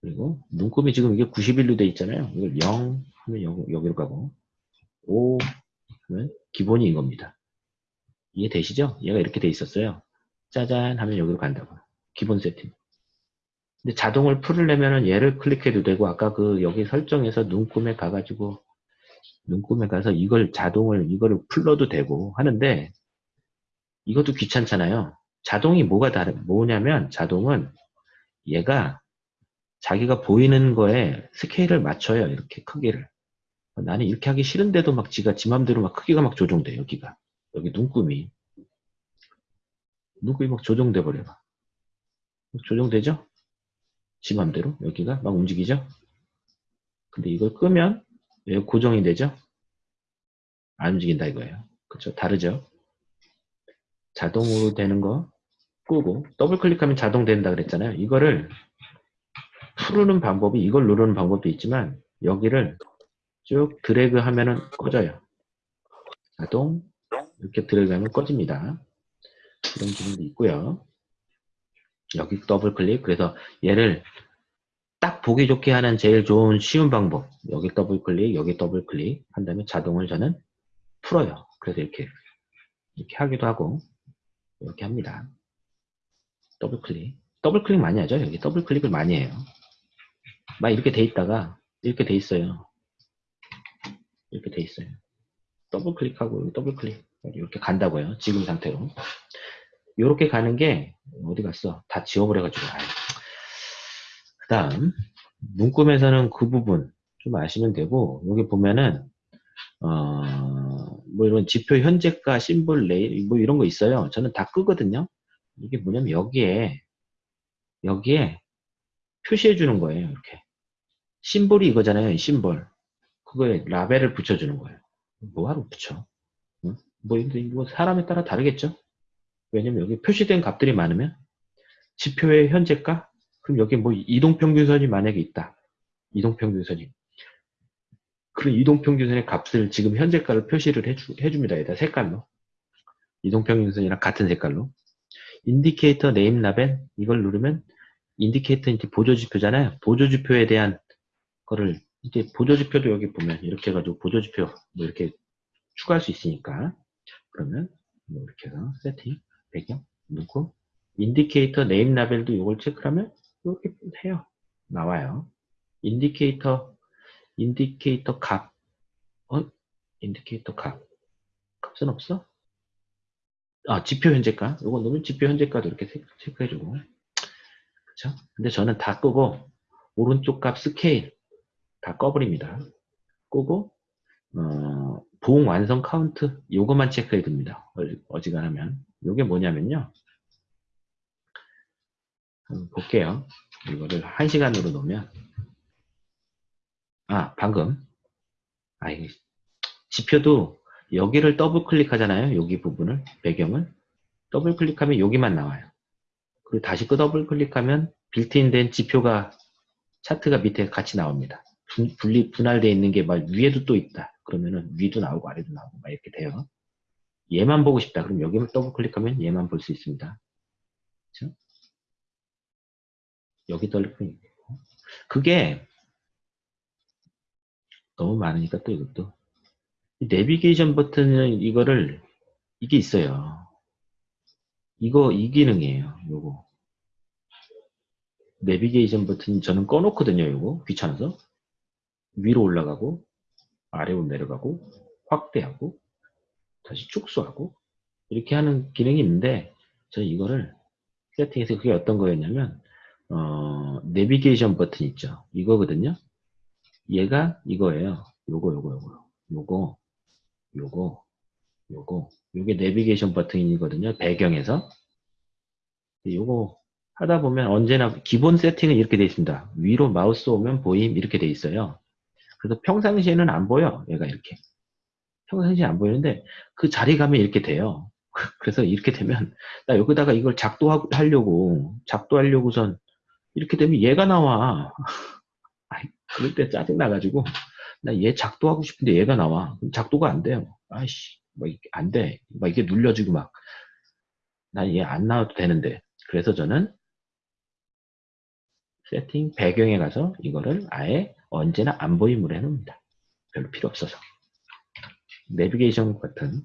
그리고 눈금이 지금 이게 91로 돼 있잖아요. 이걸 0 하면 여기, 여기로 가고 5 하면 기본이 이겁니다. 이해되시죠? 얘가 이렇게 돼 있었어요. 짜잔 하면 여기로 간다고. 기본 세팅. 근데 자동을 풀으려면은 얘를 클릭해도 되고 아까 그 여기 설정에서 눈금에 가가지고 눈금에 가서 이걸 자동을 이거를 풀러도 되고 하는데 이것도 귀찮잖아요. 자동이 뭐가 다르, 뭐냐면 자동은 얘가 자기가 보이는 거에 스케일을 맞춰요. 이렇게 크기를. 나는 이렇게 하기 싫은데도 막 지가 지 맘대로 막 크기가 막 조정돼, 여기가. 여기 눈금이. 눈금이 막 조정돼 버려. 조정되죠? 지 맘대로. 여기가 막 움직이죠? 근데 이걸 끄면 왜 고정이 되죠? 안 움직인다 이거예요. 그렇죠? 다르죠? 자동으로 되는 거 끄고 더블 클릭하면 자동 된다 그랬잖아요. 이거를 풀는 방법이 이걸 누르는 방법도 있지만 여기를 쭉 드래그 하면은 꺼져요. 자동 이렇게 드래그 하면 꺼집니다. 이런 기능도 있고요. 여기 더블 클릭 그래서 얘를 딱 보기 좋게 하는 제일 좋은 쉬운 방법 여기 더블 클릭 여기 더블 클릭 한 다음에 자동을 저는 풀어요. 그래서 이렇게 이렇게 하기도 하고 이렇게 합니다. 더블 클릭. 더블 클릭 많이 하죠. 여기 더블 클릭을 많이 해요. 막 이렇게 돼 있다가 이렇게 돼 있어요. 이렇게 돼 있어요. 더블 클릭하고 더블 클릭 이렇게 간다고요. 지금 상태로. 이렇게 가는 게 어디 갔어? 다 지워버려가지고. 그 다음 눈금에서는 그 부분 좀 아시면 되고 여기 보면은 어, 뭐 이런 지표 현재가 심볼 라벨 뭐 이런 거 있어요. 저는 다 끄거든요. 이게 뭐냐면 여기에 여기에 표시해 주는 거예요. 이렇게 심볼이 이거잖아요. 심볼 그거에 라벨을 붙여주는 거예요. 뭐하러 붙여? 응? 뭐, 뭐 사람에 따라 다르겠죠? 왜냐면 여기 표시된 값들이 많으면 지표의 현재가 그럼 여기 뭐 이동평균선이 만약에 있다. 이동평균선이 그런 이동평균선의 값을 지금 현재가를 표시를 해주, 해줍니다. 여기다 색깔로 이동평균선이랑 같은 색깔로 indicator name label 이걸 누르면 indicator 이제 보조지표잖아요. 보조지표에 대한 거를 이제 보조지표도 여기 보면 이렇게 해가지고 보조지표 뭐 이렇게 추가할 수 있으니까 그러면 뭐 이렇게 해서 세팅 배경 넣고 indicator name label도 이걸 체크하면 이렇게 해요. 나와요. indicator indicator 값 어? indicator 값 값은 없어? 아 지표 현재가 이거 넣으면 지표 현재가도 이렇게 체크해주고 그쵸? 근데 저는 다 끄고 오른쪽 값 스케일 다 꺼버립니다. 끄고 어, 봉 완성 카운트 요것만 체크해 둡니다. 어지간하면 요게 뭐냐면요. 볼게요. 이거를 1시간으로 놓으면 아 방금 아 이게 지표도 여기를 더블 클릭하잖아요. 여기 부분을 배경을 더블 클릭하면 여기만 나와요. 그리고 다시 그 더블 클릭하면 빌트인 된 지표가 차트가 밑에 같이 나옵니다. 분리 분할되어 있는 게 막 위에도 또 있다. 그러면은 위도 나오고 아래도 나오고 막 이렇게 돼요. 얘만 보고 싶다. 그럼 여기를 더블 클릭하면 얘만 볼 수 있습니다. 그렇죠? 여기 더블 클릭. 그게 너무 많으니까 또 이것도 내비게이션 버튼은 이거를 이게 있어요. 이거 이 기능이에요. 요거 내비게이션 버튼 저는 꺼놓거든요. 요거 귀찮아서 위로 올라가고 아래로 내려가고 확대하고 다시 축소하고 이렇게 하는 기능이 있는데 저는 이거를 세팅해서 그게 어떤 거였냐면 어, 내비게이션 버튼 있죠. 이거거든요. 얘가 이거예요. 요거 요거 요거 요거 요거 요거 요게 내비게이션 버튼이거든요. 배경에서 요거 하다 보면 언제나 기본 세팅은 이렇게 되어 있습니다. 위로 마우스 오면 보임 이렇게 되어 있어요. 그래서 평상시에는 안 보여. 얘가 이렇게. 평상시에 안 보이는데 그 자리 가면 이렇게 돼요. 그래서 이렇게 되면 나 여기다가 이걸 작도하려고 작도하려고선 이렇게 되면 얘가 나와. 아이, 그럴 때 짜증 나가지고 나 얘 작도하고 싶은데 얘가 나와. 작도가 안 돼요. 아이씨, 뭐 이게 안 돼. 막 이게 눌려지고 막. 나얘안 나와도 되는데. 그래서 저는 세팅 배경에 가서 이거를 아예 언제나 안 보임으로 해놓습니다. 별로 필요 없어서. 내비게이션 버튼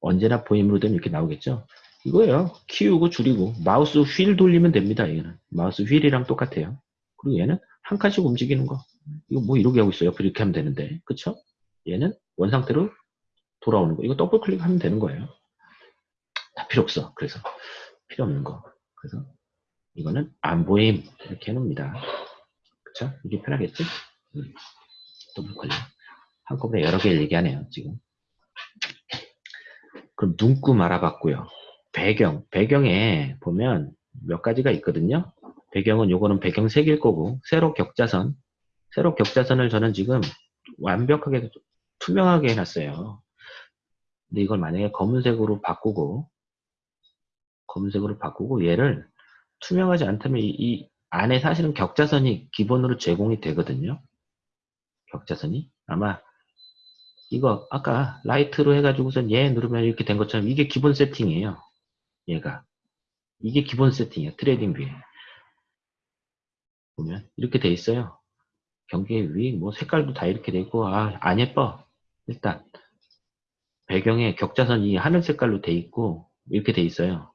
언제나 보임으로 되면 이렇게 나오겠죠. 이거예요. 키우고 줄이고 마우스 휠 돌리면 됩니다. 얘는 마우스 휠이랑 똑같아요. 그리고 얘는 한 칸씩 움직이는 거. 이거 뭐 이렇게 하고 있어요. 이렇게 하면 되는데, 그쵸? 얘는 원상태로 돌아오는 거. 이거 더블 클릭하면 되는 거예요. 다 필요 없어. 그래서 필요 없는 거. 그래서 이거는 안 보임 이렇게 해놓습니다. 그쵸? 이게 편하겠지? 음. 더블 클릭. 한꺼번에 여러 개를 얘기하네요. 지금. 그럼 눈금 알아봤고요. 배경. 배경에 보면 몇 가지가 있거든요. 배경은 요거는 배경 색일 거고 세로 격자선 세로 격자선을 저는 지금 완벽하게 투명하게 해놨어요. 근데 이걸 만약에 검은색으로 바꾸고 검은색으로 바꾸고 얘를 투명하지 않다면 이, 이 안에 사실은 격자선이 기본으로 제공이 되거든요. 격자선이 아마 이거 아까 light로 해가지고선 얘 누르면 이렇게 된 것처럼 이게 기본 세팅이에요. 얘가 이게 기본 세팅이에요. TradingView에 보면 이렇게 돼 있어요. 경계 위, 뭐 색깔도 다 이렇게 돼 있고 아 안 예뻐. 일단 배경에 격자선이 하늘 색깔로 돼 있고 이렇게 돼 있어요.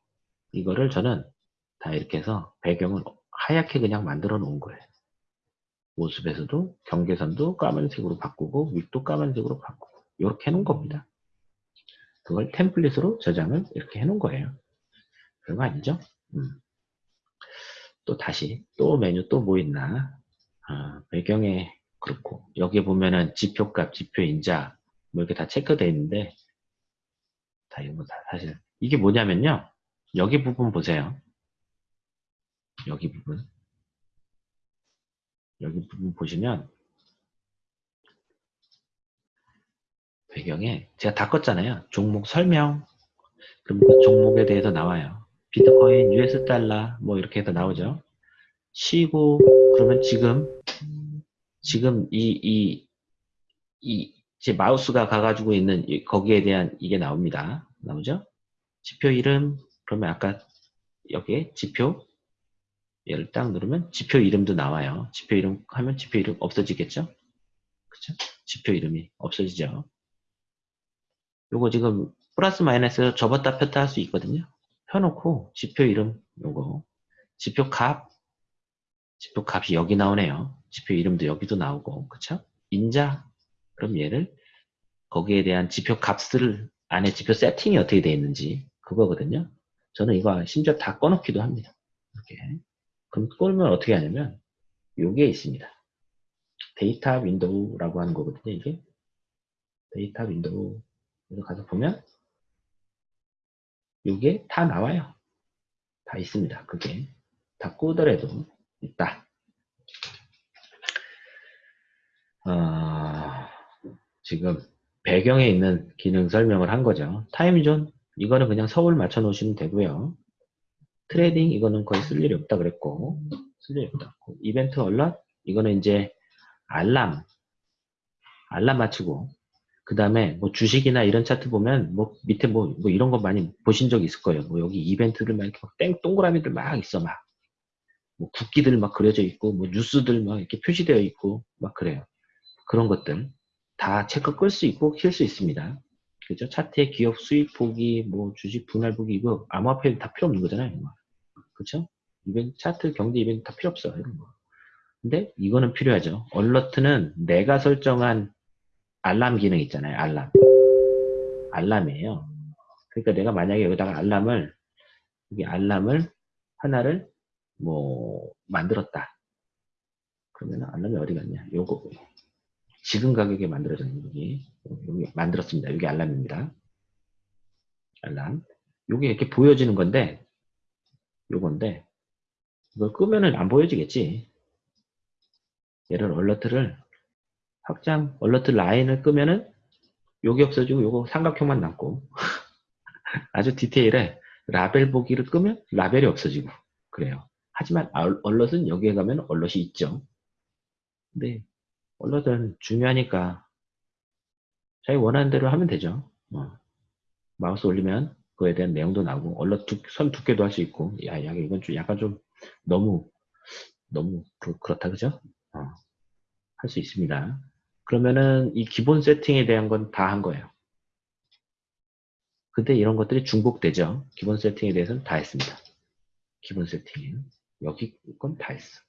이거를 저는 다 이렇게 해서 배경을 하얗게 그냥 만들어 놓은 거예요. 모습에서도 경계선도 까만색으로 바꾸고 윗도 까만색으로 바꾸고 이렇게 해놓은 겁니다. 그걸 템플릿으로 저장을 이렇게 해놓은 거예요. 그런 거 아니죠? 음. 또 다시 또 메뉴 또 뭐 있나 아, 배경에 그렇고 여기 보면은 지표값, 지표인자 뭐 이렇게 다 체크되어 있는데 다 이거 다 사실 이게 뭐냐면요 여기 부분 보세요 여기 부분. 여기 부분 보시면 배경에 제가 다 껐잖아요. 종목 설명. 그럼 그 종목에 대해서 나와요. 비트코인, US 달러 뭐 이렇게 해서 나오죠. 쉬고 그러면 지금 지금 이 이 이 제 마우스가 가가지고 있는 이- 거기에 대한 이게 나옵니다. 나오죠? 지표 이름. 그러면 아까 여기에 지표 얘를 딱 누르면 지표 이름도 나와요. 지표 이름 하면 지표 이름 없어지겠죠? 그쵸? 지표 이름이 없어지죠. 요거 지금 플러스 마이너스 접었다 폈다 할 수 있거든요. 펴놓고 지표 이름 요거 지표 값 지표 값이 여기 나오네요. 지표 이름도 여기도 나오고, 그쵸? 인자, 그럼 얘를 거기에 대한 지표 값을 안에 지표 세팅이 어떻게 되어 있는지 그거거든요. 저는 이거 심지어 다 꺼놓기도 합니다. 이렇게. 그럼 꺼면 어떻게 하냐면 요게 있습니다. data window라고 하는 거거든요. 이게 data window 가서 보면 요게 다 나와요. 다 있습니다. 그게 다 끄더라도 있다. 아, 지금 배경에 있는 기능 설명을 한 거죠. timezone 이거는 그냥 서울 맞춰 놓으시면 되고요. trading 이거는 거의 쓸 일이 없다 그랬고 쓸 일이 없다. event alert 이거는 이제 알람 알람 맞추고 그 다음에 뭐 주식이나 이런 차트 보면 뭐 밑에 뭐, 뭐 이런 거 많이 보신 적 있을 거예요. 뭐 여기 이벤트들 막 이렇게 막 땡, 동그라미들 막 있어 막. 뭐 국기들 막 그려져 있고 뭐 뉴스들 막 이렇게 표시되어 있고 막 그래요. 그런 것들 다 체크 끌 수 있고 킬 수 있습니다. 그죠? 차트의 기업 수익 보기, 뭐 주식 분할 보기 이거 암호화폐 다 필요 없는 거잖아요. 그렇죠? 이벤트 차트 경제 이벤트 다 필요 없어요. 근데 이거는 필요하죠. 얼러트는 내가 설정한 알람 기능 있잖아요. 알람. 알람이에요. 그러니까 내가 만약에 여기다가 알람을 여기 알람을 하나를 뭐 만들었다. 그러면 알람이 어디 갔냐? 요거 지금 가격에 만들어졌는 여기 여기 만들었습니다. 여기 알람입니다. 알람. 요게 이렇게 보여지는 건데 요건데 이걸 끄면은 안 보여지겠지. 얘를 얼러트를 확장 얼러트 라인을 끄면은 요게 없어지고 요거 삼각형만 남고 아주 디테일해 라벨 보기를 끄면 라벨이 없어지고 그래요. 하지만 얼- 얼럿은 여기에 가면 얼럿이 있죠. 근데 얼럿은 중요하니까 자기 원하는 대로 하면 되죠. 어. 마우스 올리면 그거에 대한 내용도 나오고 얼럿 두, 선 두께도 할 수 있고 야, 야 이건 좀 약간 좀 너무 너무 그, 렇다 그죠? 어. 할 수 있습니다. 그러면은 이 기본 세팅에 대한 건 다 한 거예요. 근데 이런 것들이 중복되죠. 기본 세팅에 대해서는 다 했습니다. 기본 세팅. 여기 건 다 했어.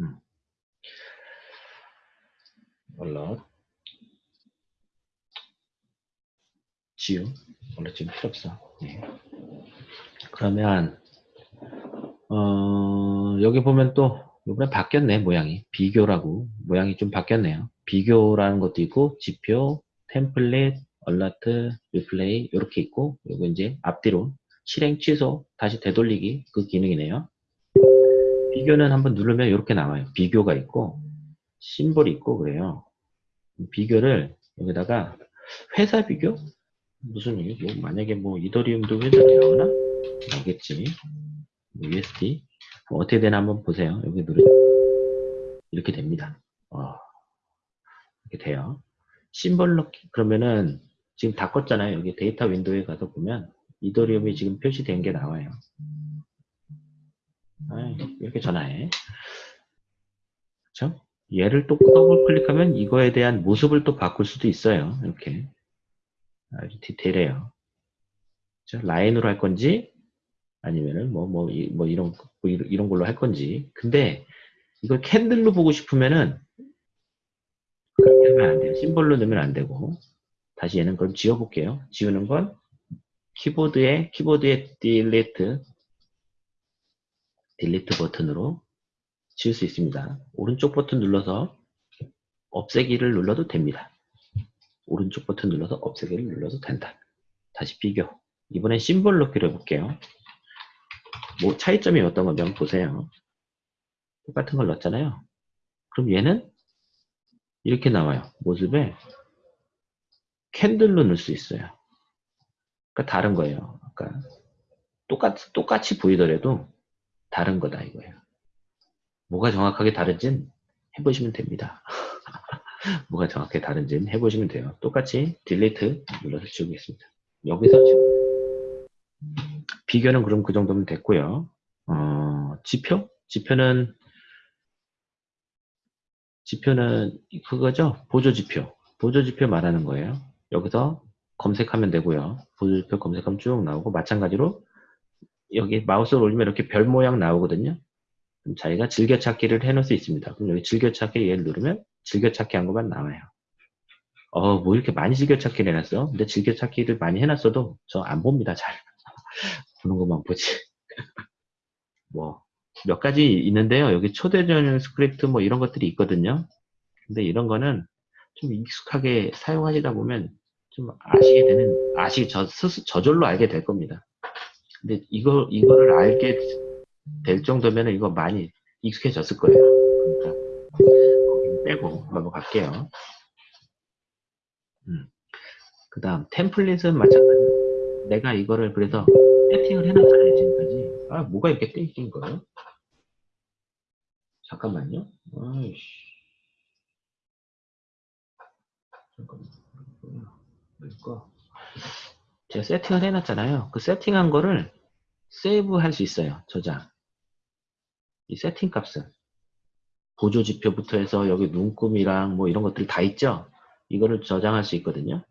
음. 얼럿. 지우. 얼럿 지금 필요 없어. 네. 그러면, 어, 여기 보면 또, 이번에 바뀌었네, 모양이. 비교라고. 모양이 좀 바뀌었네요. 비교라는 것도 있고, 지표, 템플릿, 얼라트, 리플레이, 이렇게 있고, 요거 이제 앞뒤로 실행 취소, 다시 되돌리기, 그 기능이네요. 비교는 한번 누르면 이렇게 나와요. 비교가 있고, symbol이 있고, 그래요. 비교를 여기다가 회사 비교? 무슨 얘기? 뭐 만약에 뭐 이더리움도 회사가 나오나? 나오겠지. 뭐 USD. 뭐 어떻게 되나 한번 보세요. 여기 누르 이렇게 됩니다. 어, 이렇게 돼요. 심벌 넣기 그러면은 지금 다 껐잖아요. 여기 data window에 가서 보면 이더리움이 지금 표시된 게 나와요. 아이, 이렇게 전화해. 그렇죠? 얘를 또 더블 클릭하면 이거에 대한 모습을 또 바꿀 수도 있어요. 이렇게 아주 디테일해요. 그렇죠? 라인으로 할 건지 아니면은 뭐, 뭐, 이- 뭐 이런, 뭐 이런 이런 걸로 할 건지. 근데 이걸 candle로 보고 싶으면은 그렇게 하면 안 돼요. symbol로 넣으면 안 되고. 다시 얘는 그럼 지워볼게요. 지우는 건 키보드에, 키보드에 딜리트, 딜리트 버튼으로 지울 수 있습니다. 오른쪽 버튼 눌러서 없애기를 눌러도 됩니다. 오른쪽 버튼 눌러서 없애기를 눌러도 된다. 다시 비교. 이번엔 심볼 넣기로 해볼게요. 뭐 차이점이 어떤 한번 보세요. 똑같은 걸 넣었잖아요. 그럼 얘는 이렇게 나와요. 모습에 캔들로 넣을 수 있어요. 그러니까 다른 거예요. 그러니까 똑같, 똑같이 보이더라도 다른 거다 이거예요. 뭐가 정확하게 다른진 해보시면 됩니다. 뭐가 정확하게 다른지는 해보시면 돼요. 똑같이 딜리트 눌러서 지우겠습니다. 여기서 지우 비교는 그럼 그 정도면 됐고요. 어, 지표? 지표는 지표는 그거죠. 보조지표. 보조지표 말하는 거예요. 여기서 검색하면 되고요. 보조지표 검색하면 쭉 나오고 마찬가지로 여기 마우스를 올리면 이렇게 별 모양 나오거든요. 자기가 즐겨찾기를 해놓을 수 있습니다. 그럼 여기 즐겨찾기 얘를 누르면 즐겨찾기 한 것만 나와요. 어, 뭐 이렇게 많이 즐겨찾기를 해놨어? 근데 즐겨찾기를 많이 해놨어도 저 안 봅니다, 잘. 보는 것만 보지. 뭐, 몇 가지 있는데요. 여기 초대전용 스크립트 뭐 이런 것들이 있거든요. 근데 이런 거는 좀 익숙하게 사용하시다 보면 좀 아시게 되는, 아시, 저, 스스, 저절로 알게 될 겁니다. 근데 이거, 이거를 알게 될 정도면 이거 많이 익숙해졌을 거예요. 그러니까, 빼고 넘어갈게요. 음. 그 다음, 템플릿은 마찬가지로 내가 이거를 그래서 세팅을 해놨잖아요, 지금까지. 아, 뭐가 이렇게 땡긴 거예요? 잠깐만요. 아이씨. 잠깐만. 제가 세팅을 해놨잖아요. 그 세팅한 거를 세이브 할 수 있어요. 저장. 이 세팅 값은. 보조 지표부터 해서 여기 눈금이랑 뭐 이런 것들 다 있죠? 이거를 저장할 수 있거든요.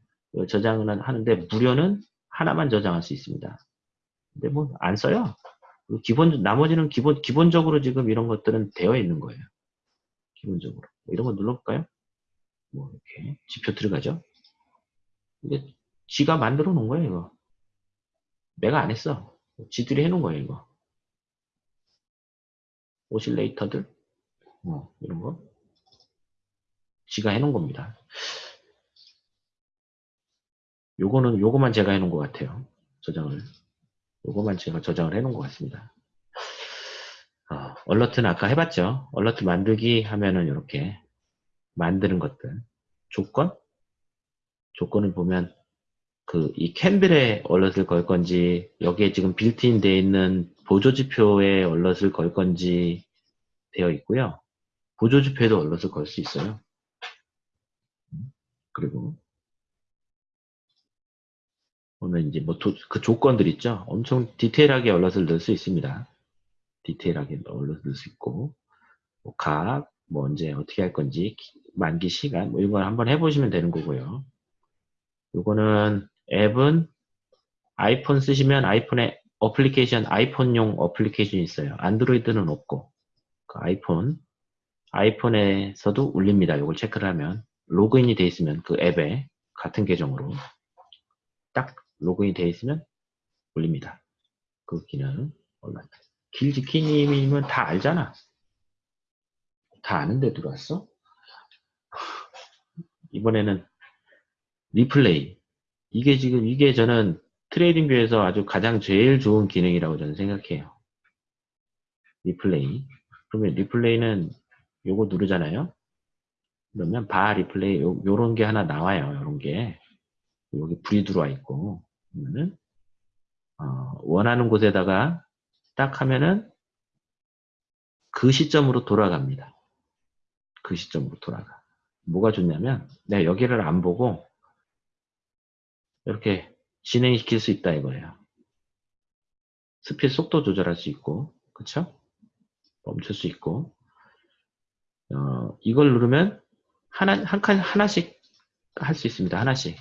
저장을 하는데 무료는 하나만 저장할 수 있습니다. 근데 뭐 안 써요. 기본 나머지는 기본 기본적으로 지금 이런 것들은 되어 있는 거예요. 기본적으로 뭐 이런 거 눌러볼까요? 뭐 이렇게 지표 들어가죠. 이게 지가 만들어 놓은 거예요 이거. 내가 안 했어. 지들이 해놓은 거예요 이거. 오실레이터들 뭐 이런 거 지가 해놓은 겁니다. 요거는 요거만 제가 해놓은 것 같아요. 저장을. 요거만 제가 저장을 해놓은 것 같습니다. 어, alert는 아까 해봤죠. alert 만들기 하면은 이렇게 만드는 것들. 조건? 조건을 보면 그 이 candle에 alert을 걸 건지 여기에 지금 빌트인 되어 있는 보조지표에 alert을 걸 건지 되어 있고요. 보조지표에도 alert을 걸 수 있어요. 그리고 보면 이제 뭐 그 조건들 있죠. 엄청 디테일하게 alert을 넣을 수 있습니다. 디테일하게 alert을 넣을 수 있고 뭐 각, 뭐 언제 어떻게 할 건지 만기 시간 뭐 이런 걸 한번 해보시면 되는 거고요. 요거는 앱은 아이폰 쓰시면 아이폰에 어플리케이션 아이폰용 어플리케이션이 있어요. 안드로이드는 없고 그 아이폰 아이폰에서도 울립니다. 이걸 체크를 하면 로그인이 돼 있으면 그 앱에 같은 계정으로 딱 로그인이 되어 있으면 울립니다. 그 기능 몰라. 길지키님이면 다 알잖아. 다 아는데 들어왔어? 이번에는 리플레이. 이게 지금 이게 저는 TradingView에서 아주 가장 제일 좋은 기능이라고 저는 생각해요. 리플레이. 그러면 리플레이는 요거 누르잖아요. 그러면 바 리플레이 요, 요런 게 하나 나와요. 요런 게. 여기 불이 들어와 있고 그러면은 어, 원하는 곳에다가 딱 하면은 그 시점으로 돌아갑니다. 그 시점으로 돌아가. 뭐가 좋냐면 내가 여기를 안 보고 이렇게 진행시킬 수 있다 이거예요. 스피드 속도 조절할 수 있고 그쵸? 멈출 수 있고 어, 이걸 누르면 하나 한 칸 하나씩 할 수 있습니다. 하나씩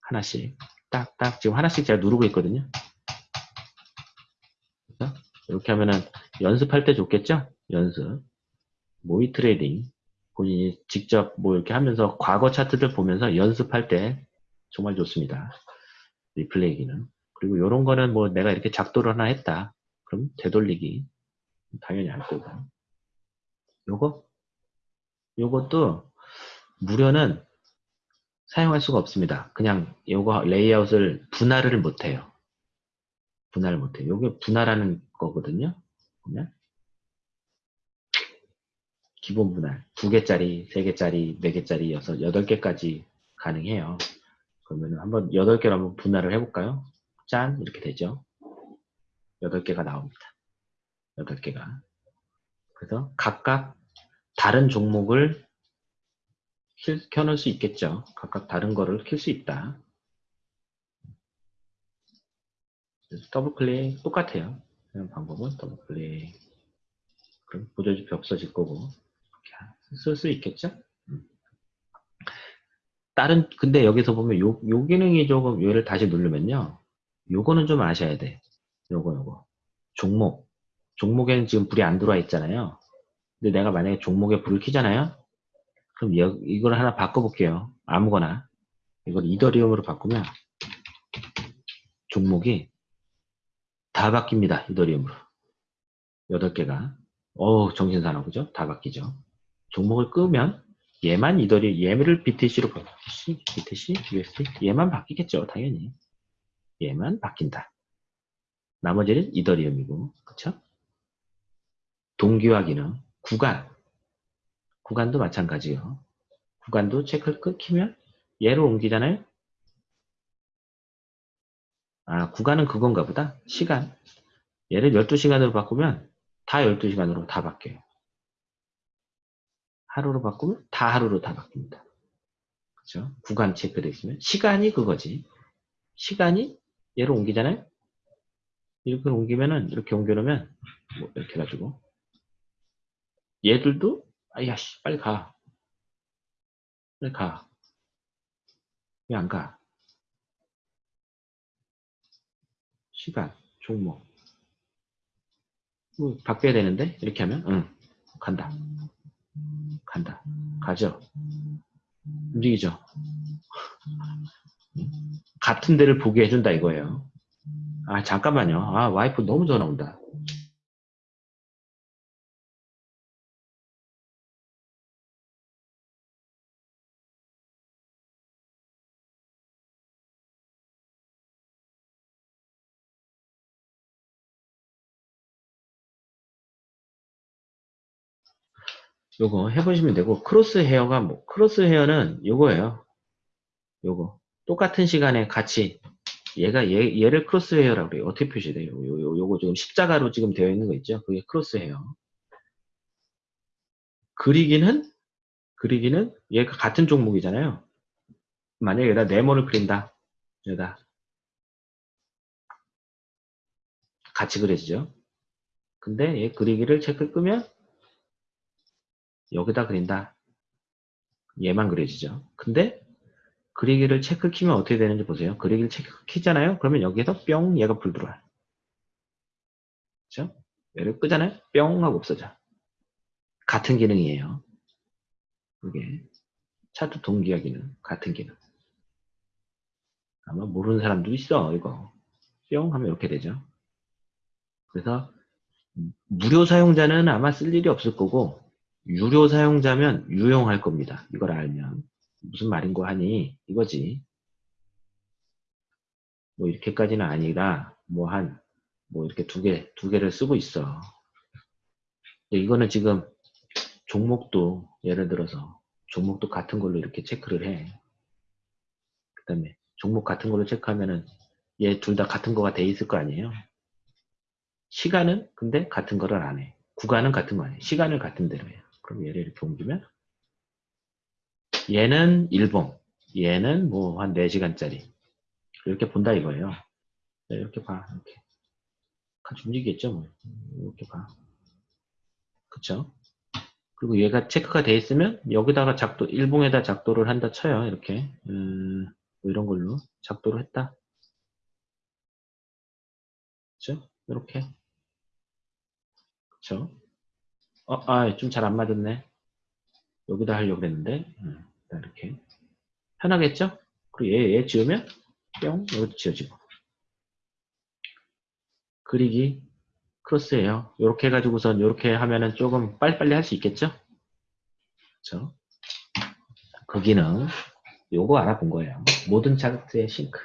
하나씩 딱 딱 지금 하나씩 제가 누르고 있거든요. 이렇게 하면은 연습할 때 좋겠죠? 연습. 모의 trading. 본인이 직접 뭐 이렇게 하면서 과거 차트들 보면서 연습할 때 정말 좋습니다. 리플레이기는. 그리고 이런 거는 뭐 내가 이렇게 작도를 하나 했다. 그럼 되돌리기 당연히 할 거고. 요거? 요것도 무료는 사용할 수가 없습니다. 그냥 요거 레이아웃을 분할을 못해요. 분할을 못해요. 요게 분할하는 거거든요. 보면 기본 분할 두 개짜리, 세 개짜리, 네 개짜리, 여섯, 여덟 개까지 가능해요. 그러면 한번 여덟 개로 한번 분할을 해볼까요? 짠 이렇게 되죠. 여덟 개가 나옵니다. 여덟 개가 그래서 각각 다른 종목을 킬, 켜놓을 수 있겠죠. 각각 다른 거를 킬수 있다. 더블 클릭 똑같아요. 방법은 더블 클릭. 그럼 보조지표 없어질 거고 쓸 수 있겠죠. 음. 다른 근데 여기서 보면 요, 요 기능이 조금 얘를 다시 누르면요. 요거는 좀 아셔야 돼. 요거 요거 종목 종목에는 지금 불이 안 들어와 있잖아요. 근데 내가 만약에 종목에 불을 켜잖아요. 그럼 여, 이걸 하나 바꿔볼게요. 아무거나 이걸 이더리움으로 바꾸면 종목이 다 바뀝니다. 이더리움으로 8개가 어우 정신사나워 그죠? 다 바뀌죠. 종목을 끄면 얘만 이더리 얘를 BTC로 BTC, BTC, USD 얘만 바뀌겠죠. 당연히 얘만 바뀐다. 나머지는 이더리움이고 그쵸? 동기화 기능 구간 구간도 마찬가지요. 구간도 체크를 끊기면 얘를 옮기잖아요. 아 구간은 그건가 보다. 시간 얘를 12시간으로 바꾸면 다 12시간으로 다 바뀌어요. 하루로 바꾸면 다 하루로 다 바뀝니다. 그죠? 구간 체크되어 있으면 시간이 그거지. 시간이 얘를 옮기잖아요. 이렇게 옮기면은 이렇게 옮겨놓으면 뭐 이렇게 해가지고 얘들도 아야씨 빨리 가 빨리 가 왜 안 가? 시간 종목 뭐 바뀌어야 되는데 이렇게 하면 응 간다 간다. 가죠. 움직이죠. 같은 데를 보게 해준다 이거예요. 아 잠깐만요. 아 와이프 너무 전화 온다 요거 해보시면 되고 crosshair가 뭐 crosshair는 요거예요. 요거. 똑같은 시간에 같이. 얘가 얘, 얘를 crosshair라고 그래요. 어떻게 표시돼요? 요, 요, 요거 지금 십자가로 지금 되어 있는 거 있죠? 그게 crosshair. 그리기는 그리기는 얘가 같은 종목이잖아요. 만약에 여기다 네모를 그린다. 여기다 같이 그려지죠? 근데 얘 그리기를 체크 끄면 여기다 그린다. 얘만 그려지죠. 근데 그리기를 체크 키면 어떻게 되는지 보세요. 그리기를 체크 키잖아요. 그러면 여기에서 뿅 얘가 불 들어와요. 그렇죠? 얘를 끄잖아요. 뿅 하고 없어져. 같은 기능이에요. 그게 차트 동기화 기능 같은 기능. 아마 모르는 사람도 있어 이거. 뿅 하면 이렇게 되죠. 그래서 무료 사용자는 아마 쓸 일이 없을 거고 유료 사용자면 유용할 겁니다. 이걸 알면. 무슨 말인고 하니 이거지. 뭐 이렇게까지는 아니라 뭐 한뭐 뭐 이렇게 두 개, 두 개를 쓰고 있어. 이거는 지금 종목도 예를 들어서 종목도 같은 걸로 이렇게 체크를 해. 그 다음에 종목 같은 걸로 체크하면은 얘 둘 다 같은 거가 돼 있을 거 아니에요. 시간은 근데 같은 거를 안 해. 구간은 같은 거 아니에요. 시간을 같은 대로 해요. 그럼 얘를 이렇게 옮기면? 얘는 일봉 얘는 뭐 한 4시간짜리. 이렇게 본다 이거예요. 네, 이렇게 봐 이렇게. 같이 움직이겠죠 뭐. 이렇게 봐. 그쵸? 그리고 얘가 체크가 돼 있으면 여기다가 작도 일봉에다 작도를 한다 쳐요 이렇게. 음, 뭐 이런 걸로 작도를 했다. 그쵸? 이렇게. 그쵸? 어, 아, 좀 잘 안 맞았네. 여기다 하려고 그랬는데, 음, 이렇게. 편하겠죠? 그리고 얘, 얘 지우면, 뿅, 여기도 지워지고. 그리기, 크로스예요. 이렇게 해가지고선 이렇게 하면은 조금 빨리빨리 할 수 있겠죠? 그쵸? 그 기능, 요거 알아본 거예요. 모든 차트의 싱크.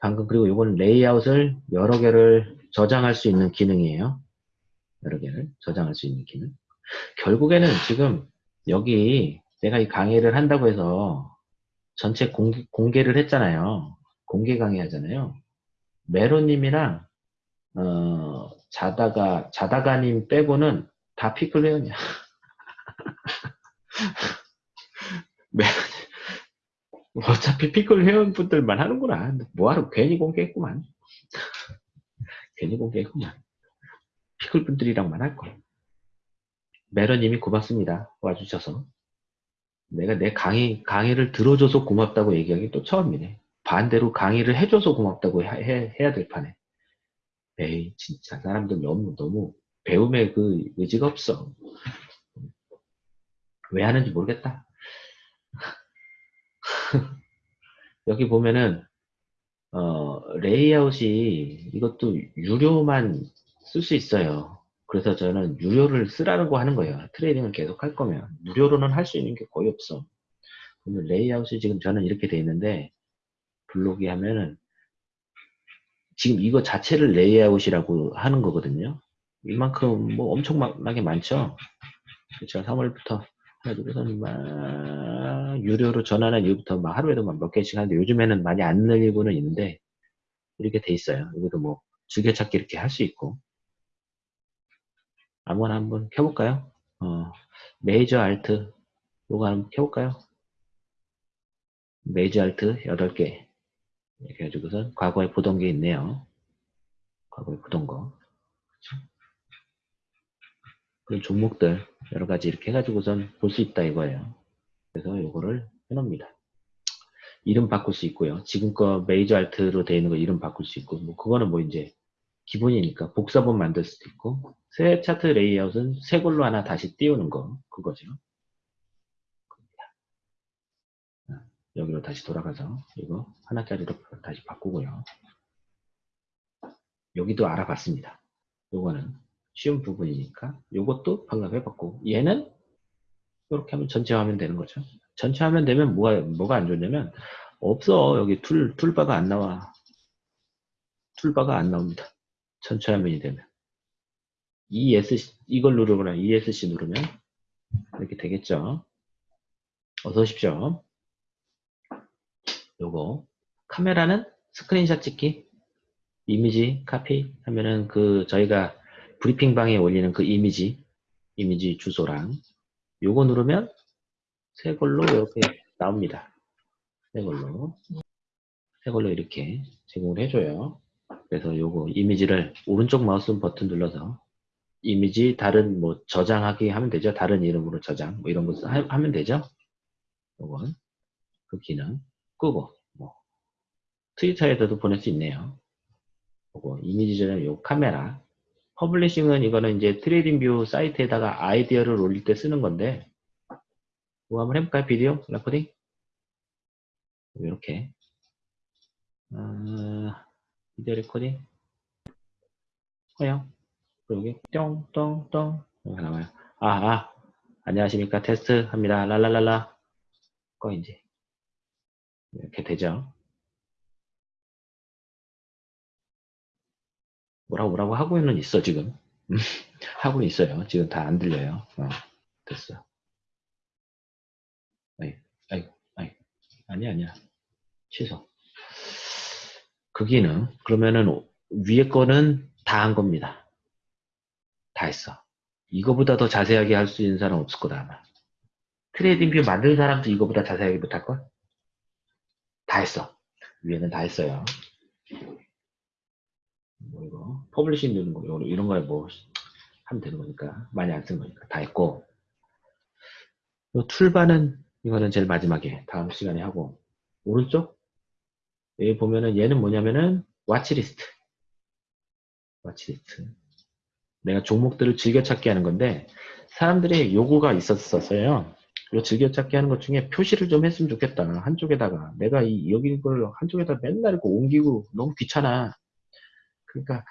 방금 그리고 이건 레이아웃을 여러 개를 저장할 수 있는 기능이에요. 여러 개를 저장할 수 있는 기능. 결국에는 지금 여기 내가 이 강의를 한다고 해서 전체 공개, 공개를 했잖아요. 공개 강의 하잖아요. 메로님이랑 어, 자다가 자다가님 빼고는 다 피클 회원이야. 어차피 피클 회원분들만 하는구나. 뭐하러 괜히 공개했구만. 괜히 공개했구만. 피클 분들이랑만 할 거. 메러님이 고맙습니다. 와주셔서. 내가 내 강의, 강의를 들어줘서 고맙다고 얘기하기 또 처음이네. 반대로 강의를 해줘서 고맙다고 해, 해야 될 판에. 에이, 진짜 사람들 너무, 너무 배움에 그 의지가 없어. 왜 하는지 모르겠다. 여기 보면은 어, 레이아웃이 이것도 유료만 쓸 수 있어요. 그래서 저는 유료를 쓰라고 하는 거예요. trading을 계속 할 거면 무료로는 할 수 있는 게 거의 없어. 그러면 레이아웃이 지금 저는 이렇게 돼 있는데 불러오기 하면은 지금 이거 자체를 레이아웃이라고 하는 거거든요. 이만큼 뭐 엄청나게 많죠. 그렇죠. 3월부터 해가지고서는 막 유료로 전환한 이후부터 막 하루에도 막 몇 개씩 하는데 요즘에는 많이 안 늘리고는 있는데 이렇게 돼 있어요. 여기도 뭐 즐겨찾기 이렇게 할 수 있고 아무거나 한번 켜볼까요? 어, 메이저 alt 요거 한번 켜볼까요? 메이저 알트 8개 이렇게 해가지고선 과거에 보던 게 있네요. 과거에 보던 거? 그런 종목들 여러 가지 이렇게 해가지고선 볼 수 있다 이거예요. 그래서 이거를 해놓습니다. 이름 바꿀 수 있고요. 지금껏 메이저 알트로 되어 있는 거 이름 바꿀 수 있고, 뭐 그거는 뭐 이제 기본이니까 복사본 만들 수도 있고, 새 차트 레이아웃은 새 걸로 하나 다시 띄우는 거 그거죠. 여기로 다시 돌아가서 이거 하나짜리로 다시 바꾸고요. 여기도 알아봤습니다. 요거는 쉬운 부분이니까 요것도 방금 해봤고 얘는 이렇게 하면 전체 화면 되는 거죠. 전체 화면 되면 뭐가 뭐가 안 좋냐면 없어 여기 tool toolbar가 안 나와 toolbar가 안 나옵니다. 전체 화면이 되면 ESC 이걸 누르거나 ESC 누르면 이렇게 되겠죠. 어서 오십시오. 요거 카메라는 스크린샷 찍기 이미지 카피 하면은 그 저희가 브리핑 방에 올리는 그 이미지, 이미지 주소랑 요거 누르면 새 걸로 이렇게 나옵니다. 새 걸로. 새 걸로 이렇게 제공을 해줘요. 그래서 요거 이미지를 오른쪽 마우스 버튼 눌러서 이미지 다른 뭐 저장하기 하면 되죠. 다른 이름으로 저장 뭐 이런 거 하면 되죠. 요건 그 기능 끄고 뭐 트위터에서도 보낼 수 있네요. 요거 이미지 저장 요 카메라 publishing은 이거는 이제 TradingView 사이트에다가 아이디어를 올릴 때 쓰는 건데 뭐 한번 해볼까요? video recording 이렇게 어, video recording 그리고 여기 똥똥똥. 여기 나와요. 아, 아. 안녕하십니까. 테스트 합니다. 랄랄랄라. 꺼 이제. 이렇게 되죠. 뭐라고 뭐라고 하고는 있어 지금. 하고 있어요. 지금 다 안 들려요. 어, 됐어. 아이 아이 아이. 아니 아니야. 취소. 그 기능. 그러면은 위에 거는 다 한 겁니다 다 했어. 이거보다 더 자세하게 할 수 있는 사람 없을 거다 아마. TradingView 만든 사람도 이거보다 자세하게 못할 걸? 다 했어. 위에는 다 했어요. 뭐 이거? publishing 되는 거 이런 거에 뭐 하면 되는 거니까. 많이 안 쓴 거니까. 다 했고. 요 toolbar는 이거는 제일 마지막에 다음 시간에 하고. 오른쪽? 여기 보면은 얘는 뭐냐면은 watchlist watchlist 내가 종목들을 즐겨찾기 하는 건데 사람들이 요구가 있었었어요. 요 즐겨찾기 하는 것 중에 표시를 좀 했으면 좋겠다. 한쪽에다가 내가 이 여기 이걸 한쪽에다 맨날 이렇게 옮기고 너무 귀찮아. 그러니까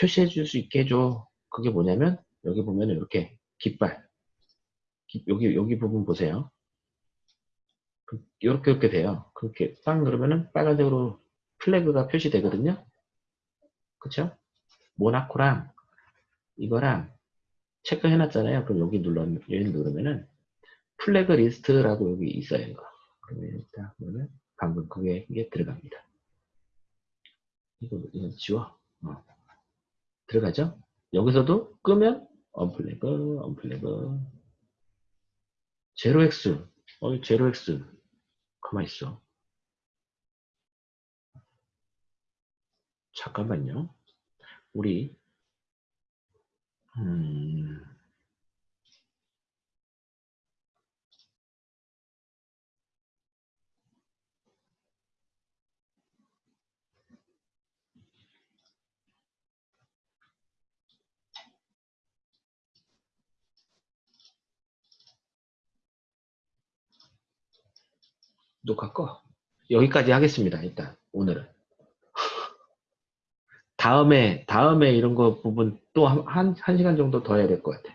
표시해 줄 수 있게 해줘. 그게 뭐냐면 여기 보면 이렇게 깃발 기- 여기 여기 부분 보세요. 그- 이렇게 이렇게 돼요. 그렇게 딱 누르면은 빨간색으로 flag가 표시되거든요. 그쵸? 모나코랑 이거랑 체크해놨잖아요. 그럼 여기 눌러 여기 누르면은 flag list라고 여기 있어요. 이거. 그러면 일단 보면 방금 그게 이게 들어갑니다. 이거 이거 지워. 어. 들어가죠? 여기서도 끄면 unflag, unflag. 제로 엑스. 어, 제로 엑스. 가만 있어. 잠깐만요. 우리 음, 녹화 꺼. 여기까지 하겠습니다. 일단 오늘은. 다음에 다음에 이런 거 부분 또 한 한 시간 정도 더 해야 될 것 같아.